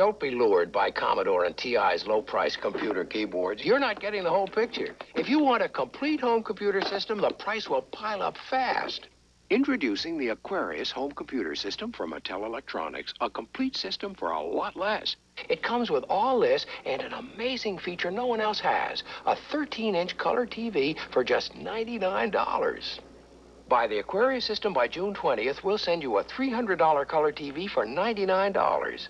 Don't be lured by Commodore and TI's low-price computer keyboards. You're not getting the whole picture. If you want a complete home computer system, the price will pile up fast. Introducing the Aquarius home computer system from Mattel Electronics, a complete system for a lot less. It comes with all this and an amazing feature no one else has, a 13-inch color TV for just $99. Buy the Aquarius system by June 20th, we'll send you a $300 color TV for $99.